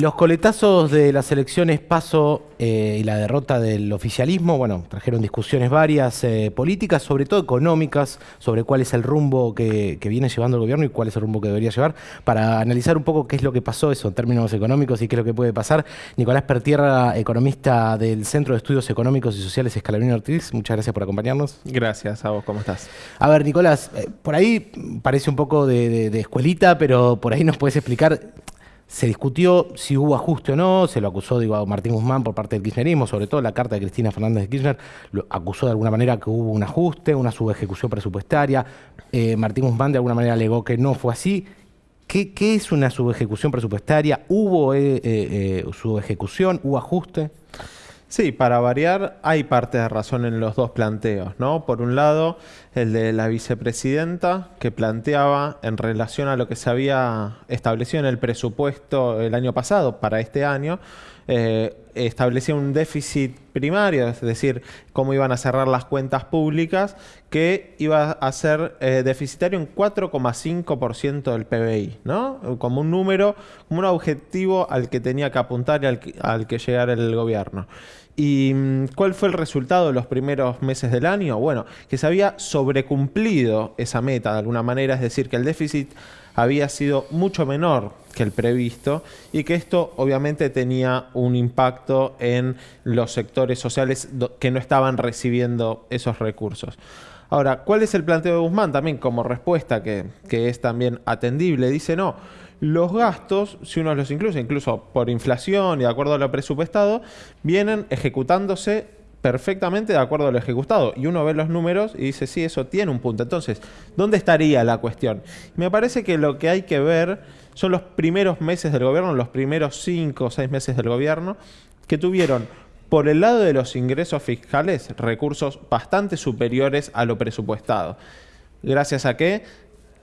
Los coletazos de las elecciones PASO eh, y la derrota del oficialismo, bueno, trajeron discusiones varias eh, políticas, sobre todo económicas, sobre cuál es el rumbo que, viene llevando el gobierno y cuál es el rumbo que debería llevar, para analizar un poco qué es lo que pasó eso en términos económicos y qué es lo que puede pasar. Nicolás Pertierra, economista del Centro de Estudios Económicos y Sociales Escalabrini Ortiz, muchas gracias por acompañarnos. Gracias a vos, ¿cómo estás? A ver, Nicolás, eh, por ahí parece un poco de, de escuelita, pero por ahí nos puedes explicar se discutió si hubo ajuste o no, se lo acusó digo, a Martín Guzmán por parte del kirchnerismo, sobre todo la carta de Cristina Fernández de Kirchner, lo acusó de alguna manera que hubo un ajuste, una subejecución presupuestaria. Eh, Martín Guzmán de alguna manera alegó que no fue así. ¿Qué, es una subejecución presupuestaria? ¿Hubo eh, eh, subejecución? ¿Hubo ajuste? Sí, para variar, hay parte de razón en los dos planteos, ¿no? Por un lado, el de la vicepresidenta, que planteaba en relación a lo que se había establecido en el presupuesto el año pasado para este año, eh, establecía un déficit primario, es decir, cómo iban a cerrar las cuentas públicas, que iba a ser eh, deficitario en 4,5% del PBI, ¿no? Como un número, como un objetivo al que tenía que apuntar y al que, al que llegar el gobierno. ¿Y mm, cuál fue el resultado de los primeros meses del año? Bueno, que se había sobrecumplido esa meta de alguna manera, es decir, que el déficit había sido mucho menor que el previsto y que esto obviamente tenía un impacto en los sectores sociales que no estaban recibiendo esos recursos. Ahora, ¿cuál es el planteo de Guzmán también como respuesta que, que es también atendible? Dice, no, los gastos, si uno los incluye, incluso por inflación y de acuerdo a lo presupuestado, vienen ejecutándose perfectamente de acuerdo a lo ejecutado. Y uno ve los números y dice, sí, eso tiene un punto. Entonces, ¿dónde estaría la cuestión? Me parece que lo que hay que ver son los primeros meses del gobierno, los primeros cinco o seis meses del gobierno, que tuvieron por el lado de los ingresos fiscales recursos bastante superiores a lo presupuestado. Gracias a qué?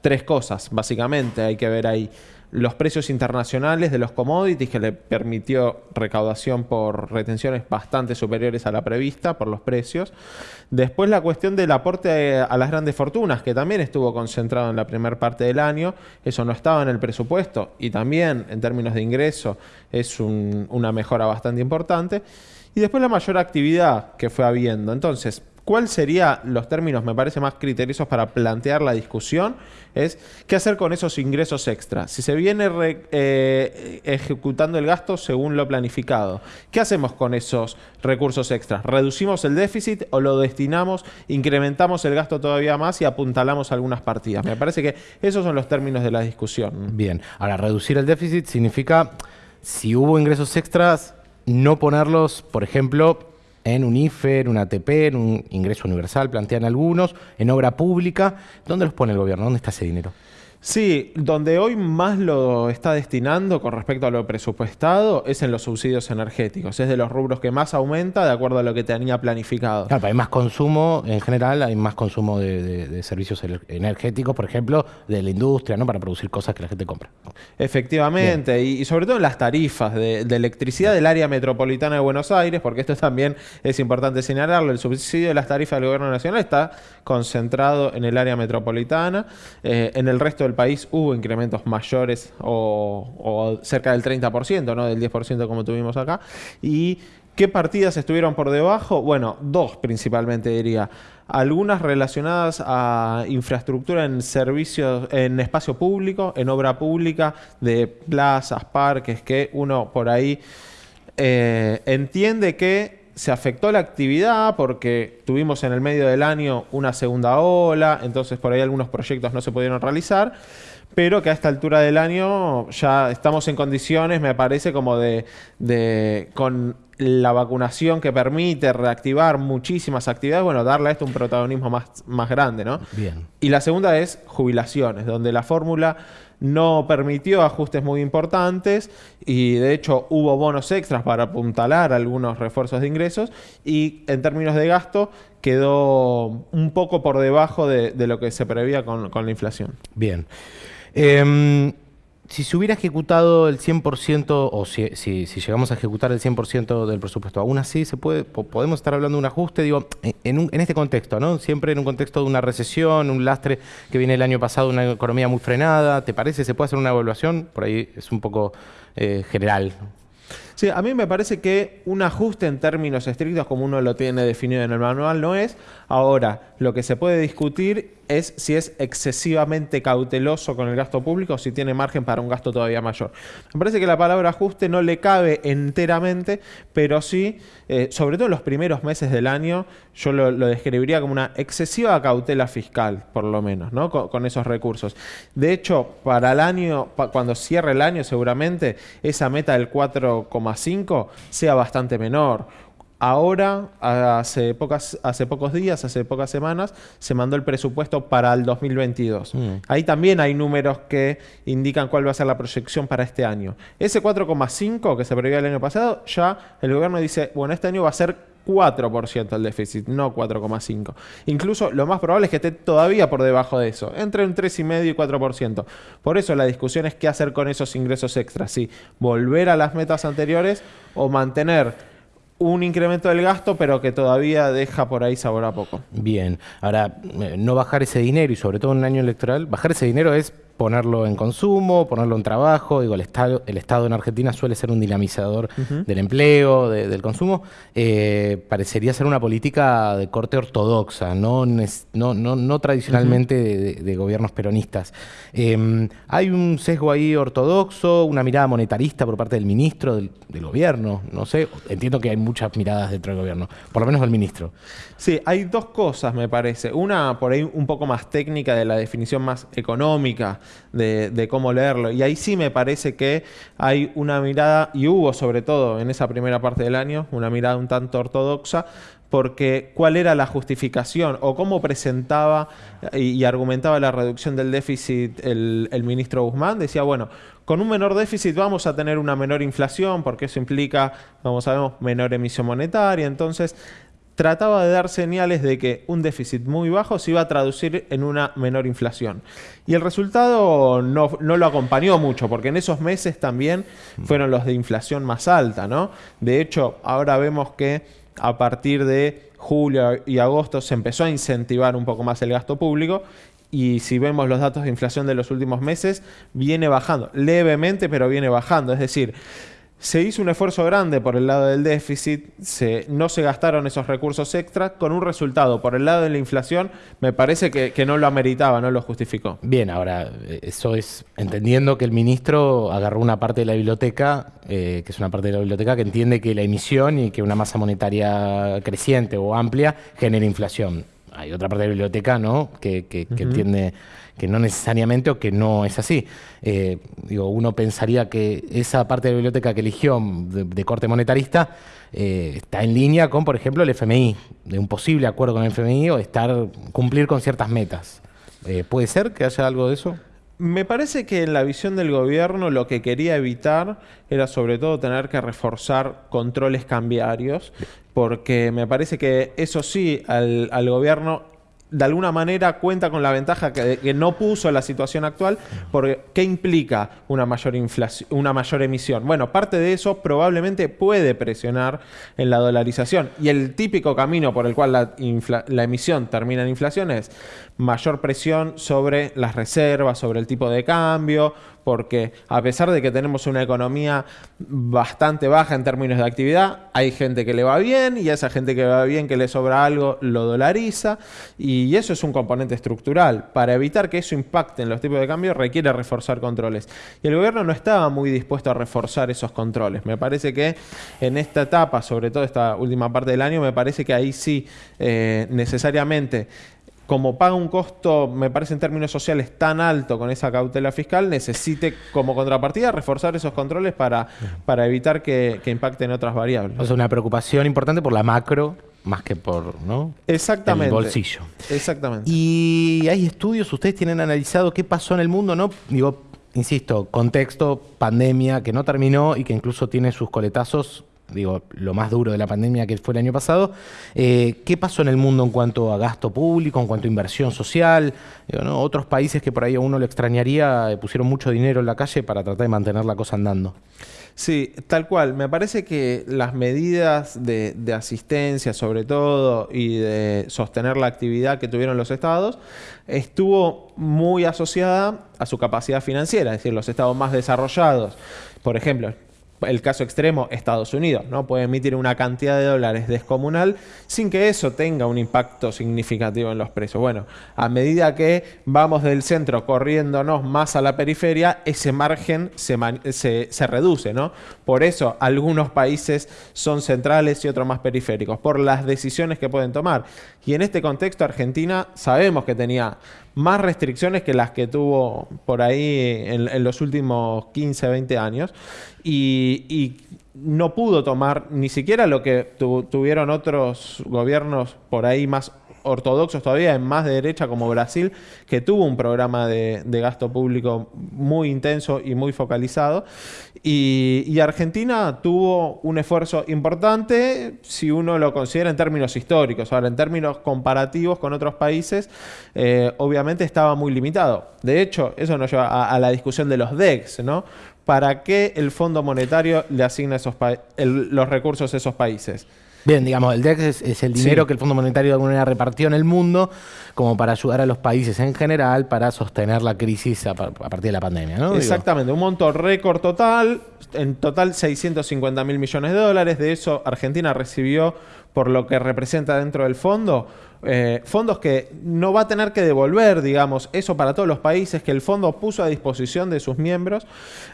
Tres cosas, básicamente, hay que ver ahí los precios internacionales de los commodities que le permitió recaudación por retenciones bastante superiores a la prevista por los precios. Después la cuestión del aporte a las grandes fortunas, que también estuvo concentrado en la primera parte del año, eso no estaba en el presupuesto y también en términos de ingreso es una mejora bastante importante. Y después la mayor actividad que fue habiendo. Entonces, ¿Cuál serían los términos, me parece, más criteriosos para plantear la discusión? Es qué hacer con esos ingresos extras. Si se viene eh, ejecutando el gasto según lo planificado, ¿qué hacemos con esos recursos extras? ¿Reducimos el déficit o lo destinamos, incrementamos el gasto todavía más y apuntalamos algunas partidas? Me parece que esos son los términos de la discusión. Bien, ahora reducir el déficit significa, si hubo ingresos extras, no ponerlos, por ejemplo, en un IFE, en un ATP, en un ingreso universal, plantean algunos, en obra pública. ¿Dónde los pone el gobierno? ¿Dónde está ese dinero? Sí, donde hoy más lo está destinando con respecto a lo presupuestado es en los subsidios energéticos. Es de los rubros que más aumenta de acuerdo a lo que tenía planificado. Claro, hay más consumo en general, hay más consumo de, servicios energéticos, por ejemplo, de la industria, ¿no? Para producir cosas que la gente compra. Efectivamente, y, sobre todo en las tarifas de, electricidad del área metropolitana de Buenos Aires, porque esto también es importante señalarlo, el subsidio de las tarifas del gobierno nacional está concentrado en el área metropolitana, eh, en el resto del país hubo incrementos mayores o, cerca del 30%, no del 10% como tuvimos acá. ¿Y qué partidas estuvieron por debajo? Bueno, dos principalmente diría. Algunas relacionadas a infraestructura en servicios, en espacio público, en obra pública, de plazas, parques, que uno por ahí eh, entiende que se afectó la actividad porque tuvimos en el medio del año una segunda ola, entonces por ahí algunos proyectos no se pudieron realizar, pero que a esta altura del año ya estamos en condiciones, me parece, como de, de con la vacunación que permite reactivar muchísimas actividades, bueno, darle a esto un protagonismo más, más grande, ¿no? Bien. Y la segunda es jubilaciones, donde la fórmula no permitió ajustes muy importantes y de hecho hubo bonos extras para apuntalar algunos refuerzos de ingresos y en términos de gasto quedó un poco por debajo de, lo que se prevía con, la inflación. Bien. Em, si se hubiera ejecutado el 100% o si, si, llegamos a ejecutar el 100% del presupuesto, aún así se puede, podemos estar hablando de un ajuste, digo, en, en, este contexto, ¿no? Siempre en un contexto de una recesión, un lastre que viene el año pasado, una economía muy frenada, ¿te parece? ¿Se puede hacer una evaluación? Por ahí es un poco eh, general. Sí, a mí me parece que un ajuste en términos estrictos, como uno lo tiene definido en el manual, no es. Ahora, lo que se puede discutir es si es excesivamente cauteloso con el gasto público o si tiene margen para un gasto todavía mayor. Me parece que la palabra ajuste no le cabe enteramente, pero sí, eh, sobre todo en los primeros meses del año, yo lo, describiría como una excesiva cautela fiscal, por lo menos, ¿no? con, esos recursos. De hecho, para el año, cuando cierre el año, seguramente esa meta del 4,5 sea bastante menor Ahora, hace, pocas, hace pocos días, hace pocas semanas, se mandó el presupuesto para el 2022. Mm. Ahí también hay números que indican cuál va a ser la proyección para este año. Ese 4,5 que se previó el año pasado, ya el gobierno dice, bueno, este año va a ser 4% el déficit, no 4,5. Incluso lo más probable es que esté todavía por debajo de eso, entre un 3,5 y 4%. Por eso la discusión es qué hacer con esos ingresos extras, si volver a las metas anteriores o mantener un incremento del gasto, pero que todavía deja por ahí sabor a poco. Bien, ahora, eh, no bajar ese dinero y sobre todo en un año electoral, bajar ese dinero es ponerlo en consumo, ponerlo en trabajo. Digo, el Estado, el Estado en Argentina suele ser un dinamizador del empleo, del consumo. Eh, parecería ser una política de corte ortodoxa, no, no, no, tradicionalmente de, gobiernos peronistas. Em, hay un sesgo ahí ortodoxo, una mirada monetarista por parte del ministro del, gobierno, no sé. Entiendo que hay muchas miradas dentro del gobierno, por lo menos del ministro. Sí, hay dos cosas, me parece. Una por ahí un poco más técnica de la definición más económica de, cómo leerlo. Y ahí sí me parece que hay una mirada, y hubo sobre todo en esa primera parte del año, una mirada un tanto ortodoxa, porque cuál era la justificación o cómo presentaba y, argumentaba la reducción del déficit el, el, ministro Guzmán. Decía, bueno, con un menor déficit vamos a tener una menor inflación, porque eso implica, como sabemos, menor emisión monetaria. Entonces, trataba de dar señales de que un déficit muy bajo se iba a traducir en una menor inflación. Y el resultado no, lo acompañó mucho, porque en esos meses también fueron los de inflación más alta, ¿no? De hecho, ahora vemos que a partir de julio y agosto se empezó a incentivar un poco más el gasto público y si vemos los datos de inflación de los últimos meses, viene bajando, levemente, pero viene bajando. Es decir, se hizo un esfuerzo grande por el lado del déficit, no se gastaron esos recursos extras, con un resultado por el lado de la inflación, me parece que, no lo ameritaba, no lo justificó. Bien, ahora, eso es entendiendo que el ministro agarró una parte de la biblioteca, eh, que es una parte de la biblioteca que entiende que la emisión y que una masa monetaria creciente o amplia genera inflación. Hay otra parte de la biblioteca ¿no? que, entiende que no necesariamente o que no es así. Eh, digo, uno pensaría que esa parte de la biblioteca que eligió de, corte monetarista eh, está en línea con, por ejemplo, el FMI, de un posible acuerdo con el FMI o estar cumplir con ciertas metas. Eh, ¿Puede ser que haya algo de eso? Me parece que en la visión del gobierno lo que quería evitar era sobre todo tener que reforzar controles cambiarios, porque me parece que eso sí, al, al gobierno de alguna manera cuenta con la ventaja que, no puso la situación actual, porque ¿qué implica una mayor, inflación, una mayor emisión? Bueno, parte de eso probablemente puede presionar en la dolarización. Y el típico camino por el cual la, la emisión termina en inflación es mayor presión sobre las reservas, sobre el tipo de cambio, porque a pesar de que tenemos una economía bastante baja en términos de actividad, hay gente que le va bien y a esa gente que va bien, que le sobra algo, lo dolariza y eso es un componente estructural. Para evitar que eso impacte en los tipos de cambio requiere reforzar controles. Y el gobierno no estaba muy dispuesto a reforzar esos controles. Me parece que en esta etapa, sobre todo esta última parte del año, me parece que ahí sí eh, necesariamente como paga un costo, me parece en términos sociales, tan alto con esa cautela fiscal, necesite como contrapartida reforzar esos controles para, para evitar que, impacten otras variables. O sea, una preocupación importante por la macro más que por ¿no? Exactamente. el bolsillo. Exactamente. Y hay estudios, ustedes tienen analizado qué pasó en el mundo, ¿no? Digo, insisto, contexto, pandemia, que no terminó y que incluso tiene sus coletazos digo, lo más duro de la pandemia que fue el año pasado. Eh, ¿Qué pasó en el mundo en cuanto a gasto público, en cuanto a inversión social? Otros países que por ahí a uno le extrañaría eh, pusieron mucho dinero en la calle para tratar de mantener la cosa andando. Sí, tal cual. Me parece que las medidas de, asistencia, sobre todo, y de sostener la actividad que tuvieron los estados, estuvo muy asociada a su capacidad financiera, es decir, los estados más desarrollados. Por ejemplo, el caso extremo, Estados Unidos, ¿no? Puede emitir una cantidad de dólares descomunal sin que eso tenga un impacto significativo en los precios. Bueno, a medida que vamos del centro corriéndonos más a la periferia, ese margen se, se reduce, ¿no? Por eso algunos países son centrales y otros más periféricos, por las decisiones que pueden tomar. Y en este contexto, Argentina sabemos que tenía más restricciones que las que tuvo por ahí en, los últimos 15, 20 años. Y, no pudo tomar ni siquiera lo que tuvieron otros gobiernos por ahí más ortodoxos todavía, en más de derecha como Brasil, que tuvo un programa de, gasto público muy intenso y muy focalizado. Y, Argentina tuvo un esfuerzo importante si uno lo considera en términos históricos. Ahora, en términos comparativos con otros países, eh, obviamente estaba muy limitado. De hecho, eso nos lleva a, la discusión de los DEX, ¿no? ¿Para qué el Fondo Monetario le asigna esos los recursos a esos países? Bien, digamos, el DEX es, el dinero que el Fondo Monetario de alguna manera repartió en el mundo como para ayudar a los países en general para sostener la crisis a, partir de la pandemia, ¿no? Exactamente, un monto récord total, en total 650 mil millones de dólares, de eso Argentina recibió por lo que representa dentro del fondo, eh, fondos que no va a tener que devolver, digamos, eso para todos los países que el fondo puso a disposición de sus miembros.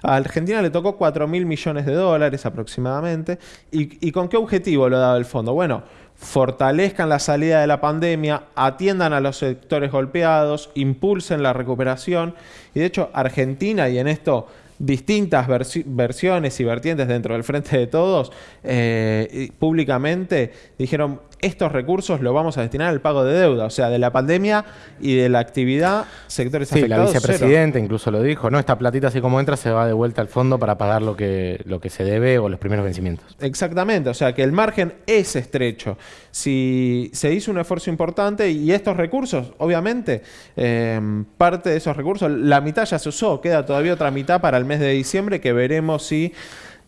A Argentina le tocó 4 mil millones de dólares aproximadamente. ¿Y, ¿Y con qué objetivo lo daba el fondo? Bueno, fortalezcan la salida de la pandemia, atiendan a los sectores golpeados, impulsen la recuperación. Y de hecho, Argentina, y en esto distintas versiones y vertientes dentro del Frente de Todos, eh, públicamente dijeron, estos recursos los vamos a destinar al pago de deuda, o sea, de la pandemia y de la actividad, sectores sí, afectados. la vicepresidenta incluso lo dijo, ¿no? Esta platita así como entra se va de vuelta al fondo para pagar lo que, lo que se debe o los primeros vencimientos. Exactamente, o sea que el margen es estrecho. Si se hizo un esfuerzo importante y estos recursos, obviamente, em, parte de esos recursos, la mitad ya se usó, queda todavía otra mitad para el mes de diciembre que veremos si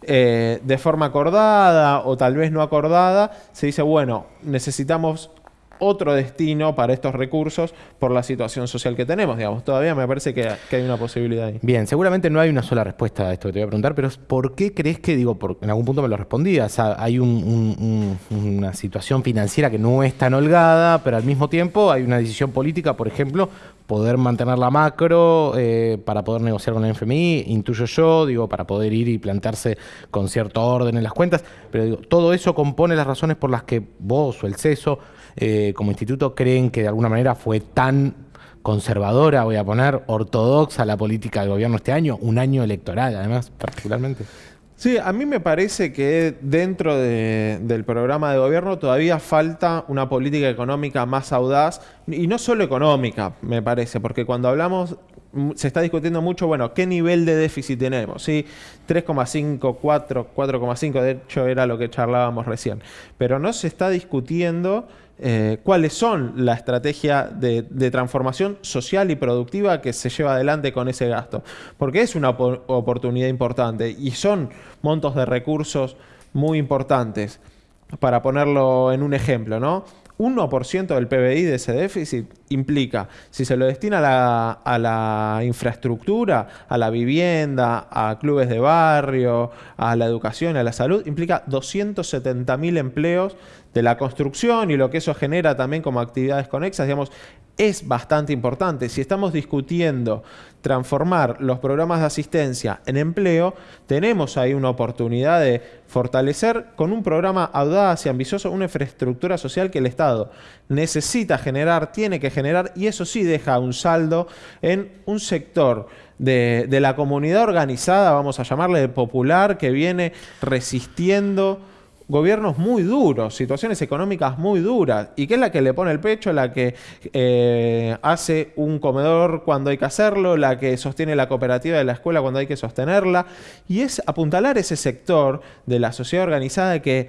eh, de forma acordada o tal vez no acordada, se dice, bueno, necesitamos otro destino para estos recursos por la situación social que tenemos, digamos. Todavía me parece que, hay una posibilidad ahí. Bien, seguramente no hay una sola respuesta a esto que te voy a preguntar, pero ¿por qué crees que, digo, en algún punto me lo respondías, hay una situación financiera que no es tan holgada, pero al mismo tiempo hay una decisión política, por ejemplo, poder mantener la macro eh, para poder negociar con el FMI, intuyo yo, digo, para poder ir y plantearse con cierto orden en las cuentas, pero digo, todo eso compone las razones por las que vos o el CESO eh, como instituto creen que de alguna manera fue tan conservadora, voy a poner, ortodoxa la política del gobierno este año, un año electoral además, particularmente. Sí, a mí me parece que dentro del programa de gobierno todavía falta una política económica más audaz, y no solo económica, me parece, porque cuando hablamos, mm, se está discutiendo mucho, bueno, ¿qué nivel de déficit tenemos? ¿Sí? 3,5, 4, 4,5, de hecho era lo que charlábamos recién, pero no se está discutiendo eh, cuáles son la estrategia de, transformación social y productiva que se lleva adelante con ese gasto. Porque es una oportunidad importante y son montos de recursos muy importantes. Para ponerlo en un ejemplo, ¿no? 1% del PBI de ese déficit implica, si se lo destina a la, infraestructura, a la vivienda, a clubes de barrio, a la educación, a la salud, implica 270.000 empleos de la construcción y lo que eso genera también como actividades conexas, digamos, es bastante importante. Si estamos discutiendo transformar los programas de asistencia en empleo, tenemos ahí una oportunidad de fortalecer con un programa audaz y ambicioso una infraestructura social que el Estado necesita generar, tiene que generar, y eso sí deja un saldo en un sector de, de la comunidad organizada, vamos a llamarle popular, que viene resistiendo gobiernos muy duros, situaciones económicas muy duras, y que es la que le pone el pecho, la que eh, hace un comedor cuando hay que hacerlo, la que sostiene la cooperativa de la escuela cuando hay que sostenerla, y es apuntalar ese sector de la sociedad organizada que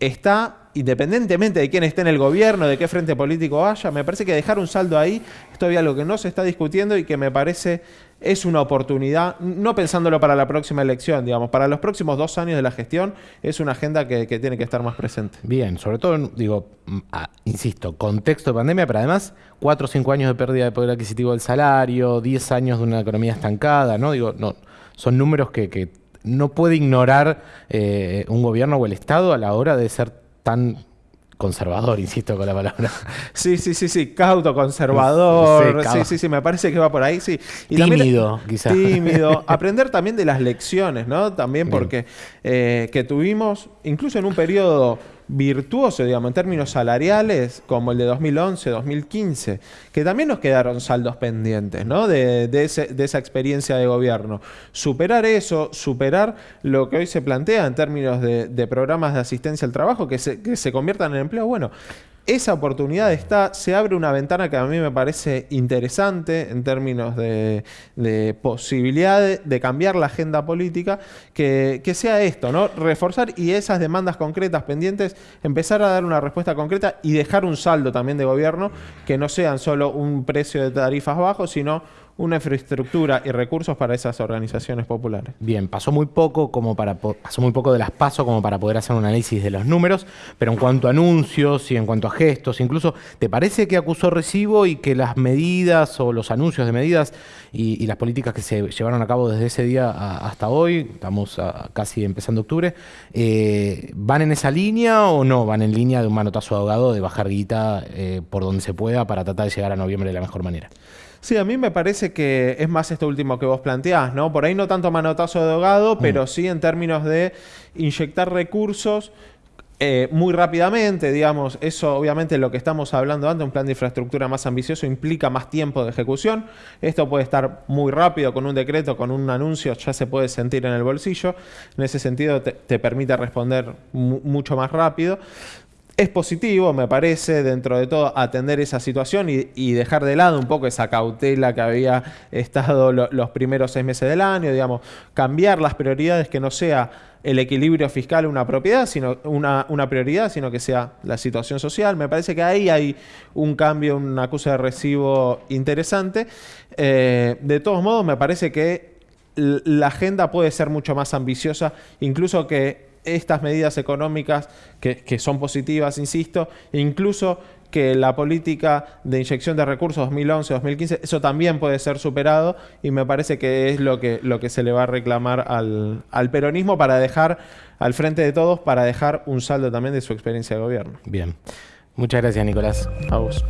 está, independientemente de quién esté en el gobierno, de qué frente político haya, me parece que dejar un saldo ahí es todavía algo que no se está discutiendo y que me parece es una oportunidad, no pensándolo para la próxima elección, digamos, para los próximos dos años de la gestión, es una agenda que, tiene que estar más presente. Bien, sobre todo, digo, mm, ah, insisto, contexto de pandemia, pero además cuatro o cinco años de pérdida de poder adquisitivo del salario, diez años de una economía estancada, ¿no? Digo, no, son números que, que no puede ignorar eh, un gobierno o el Estado a la hora de ser tan conservador, insisto con la palabra. Sí, sí, sí, sí, cauto, conservador. Sí, sí, sí, me parece que va por ahí, sí. tímido, quizás. Tímido. Aprender también de las lecciones, ¿no? También porque eh, que tuvimos, incluso en un periodo virtuoso, digamos, en términos salariales, como el de 2011, 2015, que también nos quedaron saldos pendientes, ¿no? De, esa experiencia de gobierno. Superar eso, superar lo que hoy se plantea en términos de, programas de asistencia al trabajo, que se, que se conviertan en empleo, bueno, esa oportunidad está, se abre una ventana que a mí me parece interesante en términos de, posibilidad de, cambiar la agenda política, que, sea esto, ¿no? Reforzar y esas demandas concretas pendientes, empezar a dar una respuesta concreta y dejar un saldo también de gobierno que no sean solo un precio de tarifas bajos, sino una infraestructura y recursos para esas organizaciones populares. Bien, pasó muy poco como para pasó muy poco de las pasos como para poder hacer un análisis de los números, pero en cuanto a anuncios y en cuanto a gestos, incluso, ¿te parece que acusó recibo y que las medidas o los anuncios de medidas y, las políticas que se llevaron a cabo desde ese día hasta hoy, estamos casi empezando octubre, eh, van en esa línea o no? ¿Van en línea de un manotazo ahogado de bajar guita eh, por donde se pueda para tratar de llegar a noviembre de la mejor manera? Sí, a mí me parece que es más esto último que vos planteás, ¿no? Por ahí no tanto manotazo de ahogado, mm. pero sí en términos de inyectar recursos eh, muy rápidamente, digamos, eso obviamente lo que estamos hablando antes, un plan de infraestructura más ambicioso implica más tiempo de ejecución. Esto puede estar muy rápido con un decreto, con un anuncio, ya se puede sentir en el bolsillo. En ese sentido te, permite responder mucho más rápido. Es positivo, me parece, dentro de todo, atender esa situación y, dejar de lado un poco esa cautela que había estado los primeros seis meses del año, digamos, cambiar las prioridades, que no sea el equilibrio fiscal una propiedad, sino una, prioridad, sino que sea la situación social. Me parece que ahí hay un cambio, una acusa de recibo interesante. Eh, de todos modos, me parece que la agenda puede ser mucho más ambiciosa, incluso que estas medidas económicas que, son positivas, insisto, e incluso que la política de inyección de recursos 2011-2015, eso también puede ser superado y me parece que es lo que, lo que se le va a reclamar al, al peronismo para dejar al frente de todos, para dejar un saldo también de su experiencia de gobierno. Bien. Muchas gracias, Nicolás. A vos.